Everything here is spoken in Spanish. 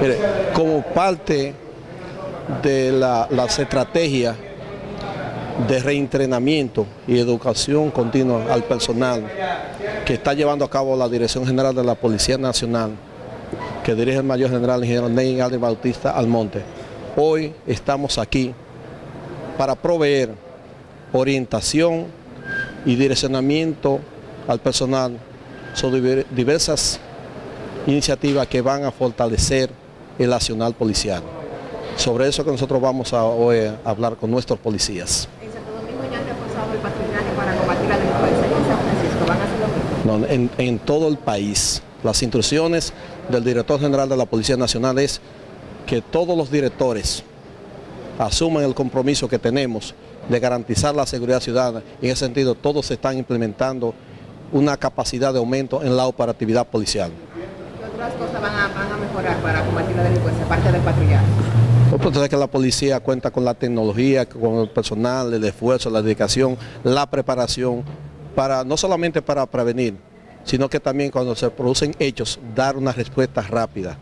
Mire, como parte de la, las estrategias de reentrenamiento y educación continua al personal que está llevando a cabo la Dirección General de la Policía Nacional, que dirige el Mayor General Ingeniero Ney Alder Bautista Almonte. Hoy estamos aquí para proveer orientación y direccionamiento al personal sobre diversas iniciativas que van a fortalecer el nacional policial. Sobre eso que nosotros vamos a hoy a hablar con nuestros policías. En Santo Domingo ya han reforzado el patrullaje para combatir la delincuencia. ¿En San Francisco van a hacer lo mismo? No, en, en todo el país. Las instrucciones del director general de la Policía Nacional es que todos los directores asuman el compromiso que tenemos de garantizar la seguridad ciudadana. En ese sentido, todos se están implementando una capacidad de aumento en la operatividad policial. ¿Qué otras cosas van a, van a mejorar para combatir la delincuencia, aparte del patrullaje? Que la policía cuenta con la tecnología, con el personal, el esfuerzo, la dedicación, la preparación, para no solamente para prevenir, sino que también cuando se producen hechos, dar una respuesta rápida